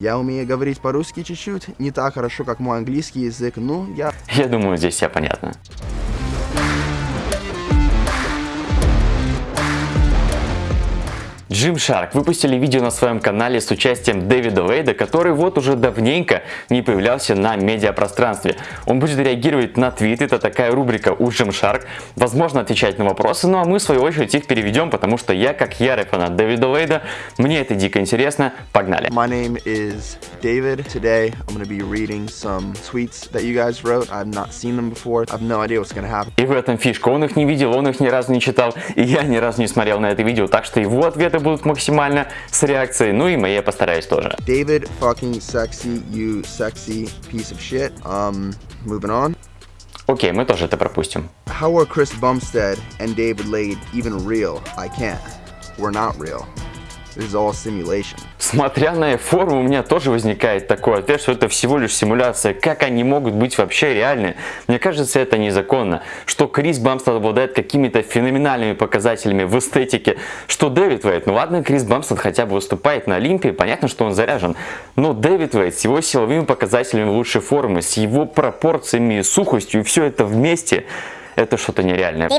Я умею говорить по-русски чуть-чуть, не так хорошо, как мой английский язык, ну, я... Я думаю, здесь все понятно. Gymshark выпустили видео на своем канале с участием Дэвида Лейда, который вот уже давненько не появлялся на медиапространстве. Он будет реагировать на твиты, это такая рубрика у Gymshark, возможно отвечать на вопросы, ну а мы в свою очередь их переведем, потому что я как ярый фанат Дэвида Лейда, мне это дико интересно, погнали. My name is David. Today I'm to be reading some tweets that you guys wrote. I've not seen them before. I have no idea what's to happen. И в этом фишка, он их не видел, он их ни разу не читал, и я ни разу не смотрел на это видео, так что его ответы будут максимально с реакцией, ну и мои я постараюсь тоже. David fucking sexy, you sexy piece of shit. Um, moving on. Окей, мы тоже это пропустим. How are Chris Bumstead and David Lade even real? I can't. We're not real. This is all simulation. Смотря на форму, у меня тоже возникает такой ответ, что это всего лишь симуляция. Как они могут быть вообще реальны? Мне кажется, это незаконно. Что Крис Бамстед обладает какими-то феноменальными показателями в эстетике, что Дэвид Вейт, ну ладно, Крис Бамстед хотя бы выступает на Олимпии, понятно, что он заряжен. Но Дэвид Вейт с его силовыми показателями лучшей формы, с его пропорциями, сухостью, все это вместе, это что-то нереальное.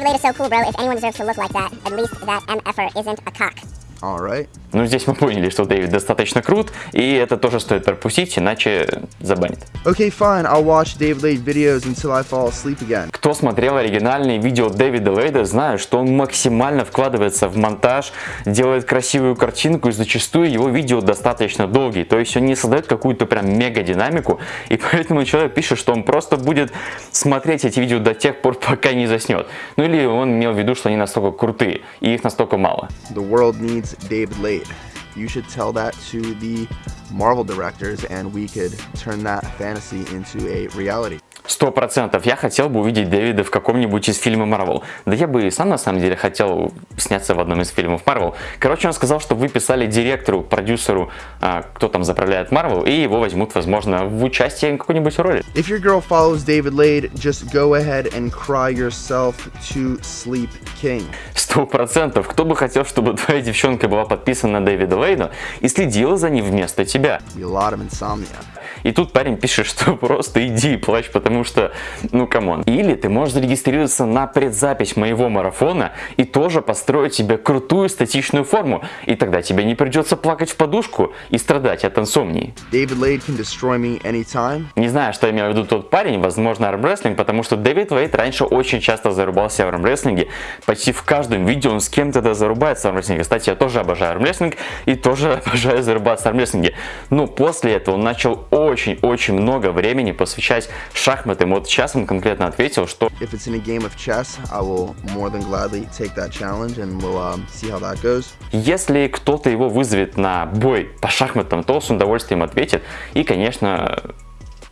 Alright. Ну, здесь мы поняли, что Дэвид достаточно крут, и это тоже стоит пропустить, иначе забанит. Okay, fine. I'll watch David Lade videos until I fall asleep again. Кто смотрел оригинальные видео Дэвида Лейда, знает, что он максимально вкладывается в монтаж, делает красивую картинку, и зачастую его видео достаточно долгие. То есть он не создает какую-то прям мега динамику, и поэтому человек пишет, что он просто будет смотреть эти видео до тех пор, пока не заснет. Ну или он имел в виду, что они настолько крутые, и их настолько мало. The world needs David Lade. You should tell that to the Marvel directors and we could turn that fantasy into a reality. Сто процентов я хотел бы увидеть Дэвида в каком-нибудь из фильмов Марвел. Да я бы и сам на самом деле хотел сняться в одном из фильмов Марвел. Короче, он сказал, что вы писали директору, продюсеру, а, кто там заправляет Марвел, и его возьмут, возможно, в участие в какой-нибудь роли. If your girl follows David Lade, just go ahead and cry yourself to sleep, king. Сто процентов. Кто бы хотел, чтобы твоя девчонка была подписана на Дэвида Лейда и следила за ним вместо тебя? И тут парень пишет, что просто иди и плачь, потому что, ну come on. Или ты можешь зарегистрироваться на предзапись моего марафона и тоже построить себе крутую статичную форму. И тогда тебе не придется плакать в подушку и страдать от инсомнии. Не знаю, что имел в виду тот парень, возможно армрестлинг, потому что Дэвид Вейт раньше очень часто зарубался в армрестлинге. Почти в каждом видео он с кем-то да зарубается в армрестлинге. Кстати, я тоже обожаю армрестлинг и тоже обожаю зарубаться в армрестлинге. Но после этого он начал очень-очень много времени посвящать шахматам. Вот сейчас он конкретно ответил, что If it's in a game of chess, I will more than gladly take that challenge and we'll um, see how that goes. если кто-то его вызовет на бой по шахматам, то с удовольствием ответит и, конечно,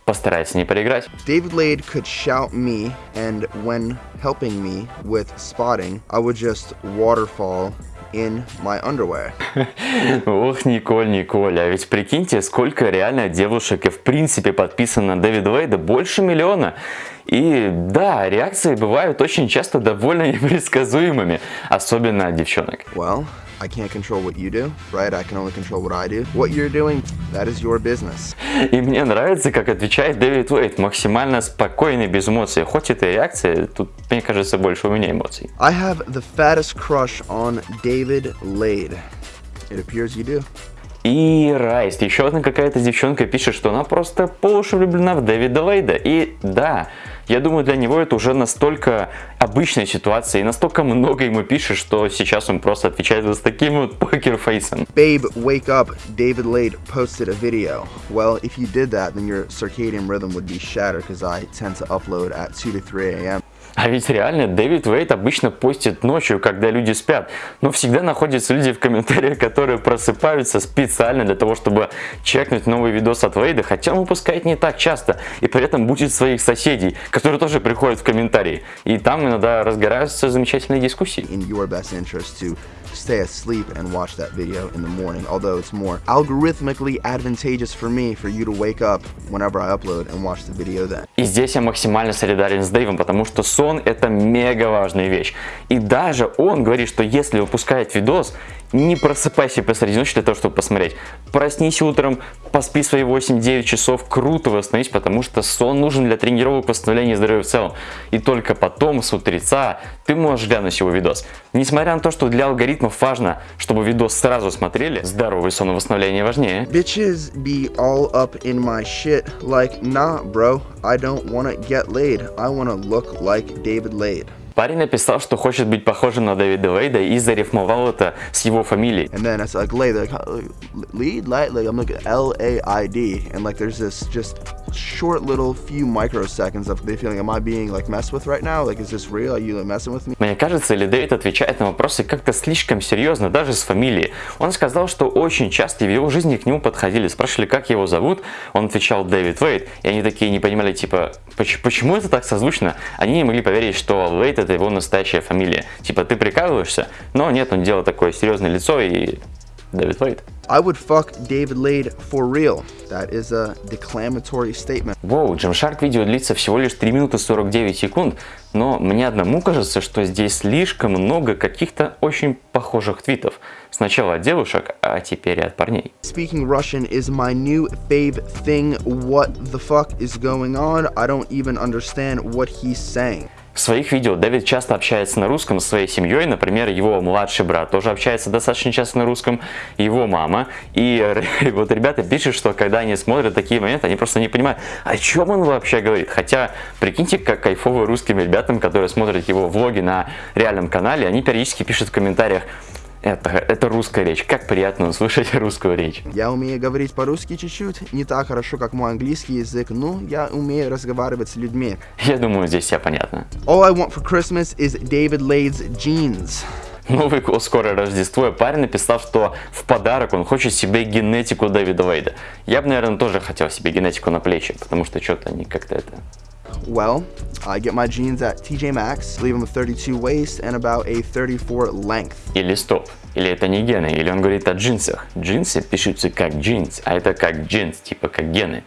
постарается не проиграть. David Lade could shout me, and when helping me with spotting, I would just waterfall in my underwear. Ох, Николь, Николь, а ведь прикиньте, сколько реально девушек и в принципе подписано на Дэвида Вейда, больше миллиона. И да, реакции бывают очень часто довольно непредсказуемыми, особенно от девчонок. Well, I can't control what you do, right? I can only control what I do. What you're doing, that is your business. И мне нравится, как отвечает Дэвид Уэйт, максимально спокойно и без эмоций. Хоть это и реакция, тут, мне кажется, больше у меня эмоций. I have the fattest crush on David Lade. It appears you do. И Райс, еще одна какая-то девчонка пишет, что она просто по уши влюблена в Дэвида Лейда. И да, я думаю, для него это уже настолько обычная ситуация, и настолько много ему пишет, что сейчас он просто отвечает вот с таким вот покерфейсом. Babe, wake up. David Lade posted a video. Well, if you did that, then your circadian rhythm would be shattered because I tend to upload at 2 to 3 a.m. А ведь реально Дэвид Вейт обычно постит ночью, когда люди спят. Но всегда находятся люди в комментариях, которые просыпаются специально для того, чтобы чекнуть новый видос от Вейда, хотя он выпускает не так часто. И при этом будет своих соседей, которые тоже приходят в комментарии. И там иногда разгораются замечательные дискуссии. Stay asleep and watch that video in the morning, although it's more algorithmically advantageous for me for you to wake up whenever I upload and watch the video then. И здесь я максимально солидарен с Дэйвом, потому что сон это мега важная вещь. И даже он говорит, что если выпускает видос, не просыпайся посреди ночи для того, чтобы посмотреть. Проснись утром, поспи свои 8-9 часов, круто восстановись, потому что сон нужен для тренировок, восстановления здоровья в целом. И только потом, с утреца, ты можешь глянуть его видос. Несмотря на то, что для алгоритмов важно, чтобы видос сразу смотрели, здоровый сон и восстановление важнее. Bitches be all up in my shit like, nah, bro, I don't wanna get laid. I wanna look like David Lade. Парень написал, что хочет быть похожим на Дэвида Лейда и зарифмовал это с его фамилией. Short little few microseconds of they feeling, am I being like messed with right now? Like, is this real? Are you like, messing with me? Мне кажется, или Дэвид отвечает на вопросы как-то слишком серьезно, даже с фамилией. Он сказал, что очень часто в его жизни к нему подходили, спрашивали, как его зовут. Он отвечал Дэвид Вейт, и они такие не понимали, типа, почему это так созвучно? Они не могли поверить, что Вейт это его настоящая фамилия. Типа, ты прикалываешься? Но нет, он делал такое серьезное лицо и Дэвид Вейт. I would fuck David Lade for real. That is a declamatory statement. Воу, Gymshark видео длится всего лишь 3 минуты 49 секунд, но мне одному кажется, что здесь слишком много каких-то очень похожих твитов. Сначала от девушек, а теперь и от парней. Speaking Russian is my new fave thing. What the fuck is going on? I don't even understand what he's saying. В своих видео Дэвид часто общается на русском с своей семьей, например, его младший брат тоже общается достаточно часто на русском, его мама. И вот ребята пишут, что когда они смотрят такие моменты, они просто не понимают, о чем он вообще говорит. Хотя, прикиньте, как кайфово русским ребятам, которые смотрят его влоги на реальном канале, они периодически пишут в комментариях, это, это русская речь. Как приятно услышать русскую речь. Я умею говорить по-русски чуть-чуть, не так хорошо, как мой английский язык, но я умею разговаривать с людьми. Я думаю, здесь все понятно. All I want for Christmas is David Lade's jeans. Новый год, скоро Рождество, и парень написал, что в подарок он хочет себе генетику Дэвида Вейда. Я бы, наверное, тоже хотел себе генетику на плечи, потому что что-то они как-то это Well, I get my jeans at TJ Maxx, leave them a 32 waist and about a 34 length. Или стоп, или это не гены, или он говорит о джинсах. Джинсы пишутся как джинс, а это как джинс, типа как гены.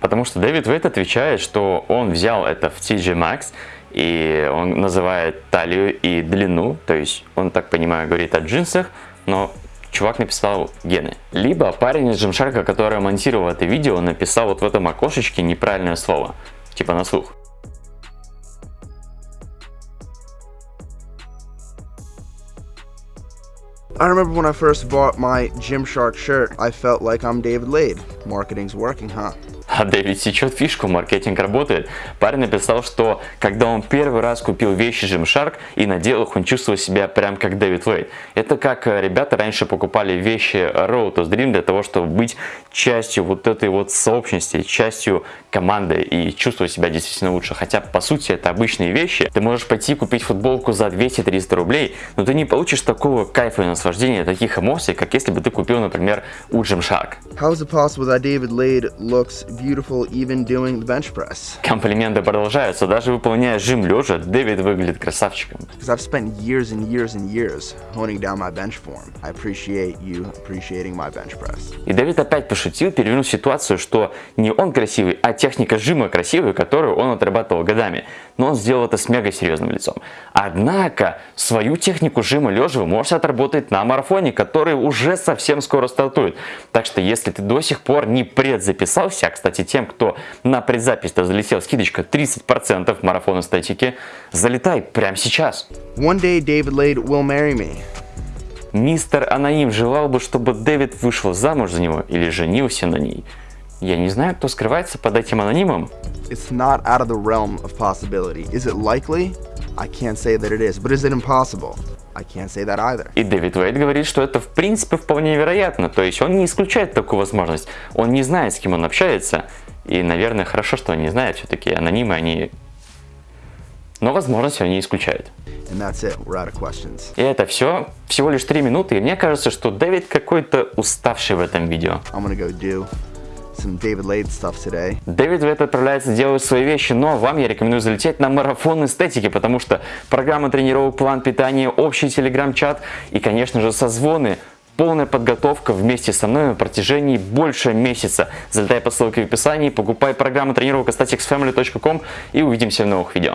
Потому что Дэвид Вейт отвечает, что он взял это в TJ Maxx, и он называет талию и длину, то есть он, так понимаю, говорит о джинсах, но чувак написал гены. Либо парень из Gymshark, который монтировал это видео, написал вот в этом окошечке неправильное слово типа на слух. I remember when I first bought my Gymshark shirt, I felt like I'm David Lade. Marketing's working, huh? А Дэвид сечет фишку, маркетинг работает. Парень написал, что когда он первый раз купил вещи Gymshark и надел их, он чувствовал себя прям как Дэвид Вейт. Это как э, ребята раньше покупали вещи Road to Dream для того, чтобы быть частью вот этой вот сообщности, частью команды и чувствовать себя действительно лучше. Хотя, по сути, это обычные вещи. Ты можешь пойти купить футболку за 200-300 рублей, но ты не получишь такого кайфа и наслаждения, таких эмоций, как если бы ты купил, например, у Gymshark. How is it possible that David Lade looks beautiful even doing the bench press? Комплименты продолжаются. Даже выполняя жим лежа, Дэвид выглядит красавчиком. Because I've spent years and years and years honing down my bench form. I appreciate you appreciating my bench press. И Дэвид опять пошутил, перевернув ситуацию, что не он красивый, а техника жима красивая, которую он отрабатывал годами. Но он сделал это с мега серьезным лицом. Однако, свою технику жима лежа вы можете отработать на марафоне, который уже совсем скоро стартует. Так что, если ты до сих пор не предзаписался, а, кстати, тем, кто на предзапись-то залетел, скидочка 30% марафона статики, залетай прямо сейчас. One day David Lade will marry me. Мистер Анаим желал бы, чтобы Дэвид вышел замуж за него или женился на ней. Я не знаю, кто скрывается под этим анонимом. It's not out of the realm of possibility. Is it likely? I can't say that it is, but is it impossible? I can't say that either. И Дэвид Уэйт говорит, что это в принципе вполне вероятно, то есть он не исключает такую возможность. Он не знает, с кем он общается, и, наверное, хорошо, что он не знает, все-таки анонимы, они... Но возможность он не исключает. And that's it. We're out of questions. И это все, всего лишь 3 минуты, и мне кажется, что Дэвид какой-то уставший в этом видео. I'm gonna go do some David Lade stuff today. Дэвид Вейт отправляется делать свои вещи, но вам я рекомендую залететь на марафон эстетики, потому что программа тренировок, план питания, общий телеграм-чат и, конечно же, созвоны полная подготовка вместе со мной на протяжении больше месяца. Залетай по ссылке в описании, покупай программу тренировок staticsfamily.com и увидимся в новых видео.